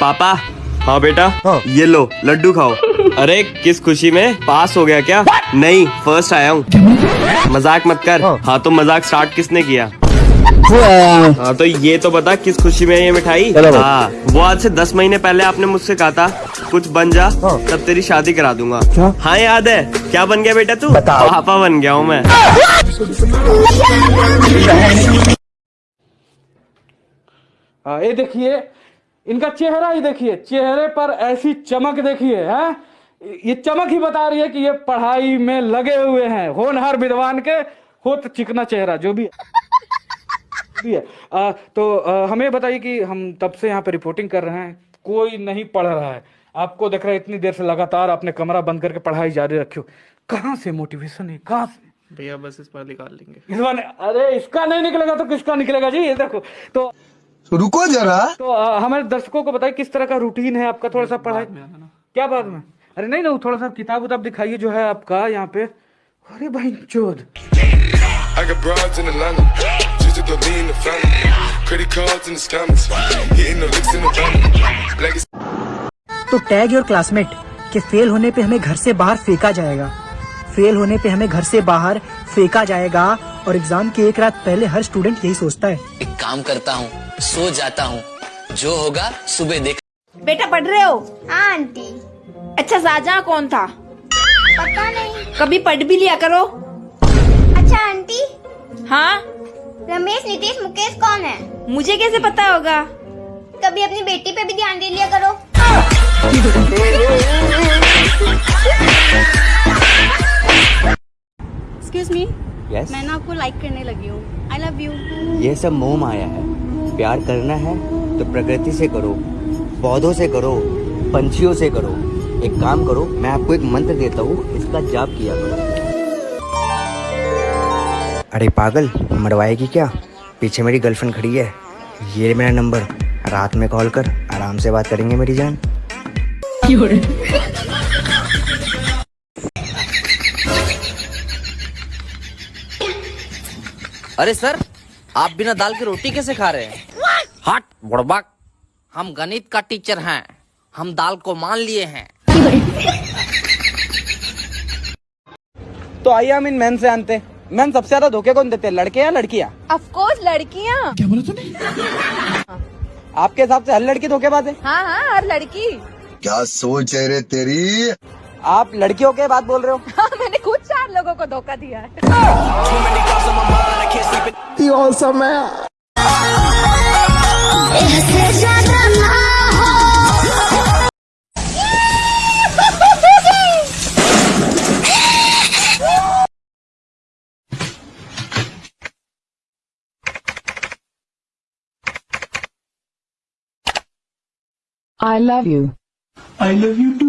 पापा हाँ बेटा। हाँ। ये लो लड्डू खाओ। अरे किस खुशी में? पास हो गया क्या? नहीं फ़र्स्ट आया हूँ। मज़ाक मत कर। हाँ। हाँ तो मज़ाक स्टार्ट किसने किया? हाँ। तो ये तो बता किस खुशी में है ये मिठाई? हाँ वो आज से दस महीने पहले आपने मुझसे कहा था कुछ बन जा हाँ। तब तेरी शादी करा दूँगा। क्या? हाँ याद है। क्या बन गया बेटा तू? पापा बन गया हूँ मैं। हाँ, ये देखिए इनका चेहरा ही देखिए चेहरे पर ऐसी चमक देखिए हैं? ये चमक ही बता रही है कि ये पढ़ाई में लगे हुए हैं। होनहार विद्वान के होत चिकना चेहरा जो भी है। आ, तो आ, हमें बताइए कि हम तब से यहाँ पे रिपोर्टिंग कर रहे हैं कोई नहीं पढ़ रहा है। आपको देख रहे हैं इतनी देर से लगातार आपने कमरा बंद करके पढ़ाई जारी रखी हो। कहाँ से मोटिवेशन है? कहाँ से? भैया बस इस बार निकाल लेंगे। इस बार अरे इसका नहीं निकलेगा तो किसका निकलेगा जी? ये देखो तो रुको जरा। तो आ, हमारे दर्शकों को बताइए किस तरह का रूटीन है आपका? थोड़ा सा पढ़ाई क्या बात में? अरे नहीं ना थोड़ा सा किताब उताब दिखाइए जो है आपका यहाँ पे। अरे भाई चोद. तो टैग योर क्लासमेट के फेल होने पे हमें घर से बाहर फेंका जाएगा। फेल होने पे हमें घर से बाहर फेंका जाएगा। और एग्ज़ाम के एक रात पहले हर स्टूडेंट यही सोचता है। एक काम करता हूँ सो जाता हूँ। जो होगा सुबह देख बेटा पढ़ रहे हो? हाँ आंटी। अच्छा शाहजहां कौन था? पता नहीं। कभी पढ़ भी लिया करो। अच्छा आंटी। हाँ? रमेश नीतीश मुकेश कौन है? मुझे कैसे पता होगा? कभी अपनी बेटी पे भी ध्यान दे लिया करो। यस मैं ना आपको लाइक करने लगी हूँ। आई लव यू ये सब मोह माया है। प्यार करना है तो प्रकृति से करो पौधों से करो पंछियों से करो। एक काम करो मैं आपको एक मंत्र देता हूँ इसका जाप किया करो। अरे पागल मरवाएगी क्या? पीछे मेरी गर्लफ्रेंड खड़ी है। ये मेरा नंबर रात में कॉल कर आराम से बात करेंगे मेरी जान। अरे सर आप बिना दाल की रोटी कैसे खा रहे हैं? हट बुड़बक हम गणित का टीचर हैं। हम दाल को मान लिए हैं। तो आइए हम इन मैन से आनते। मैन सबसे ज़्यादा धोखे कौन देते हैं लड़के या लड़कियाँ? ऑफ़ कोर्स लड़कियाँ। आपके हिसाब से हर लड़की धोखेबाज है? हाँ हाँ हर लड़की। क्या सोच है रे तेरी? आप लड़कियों के बात बोल रहे हो? हाँ मैंने खुद चार लोगों को धोखा दिया है। I love you. I love you too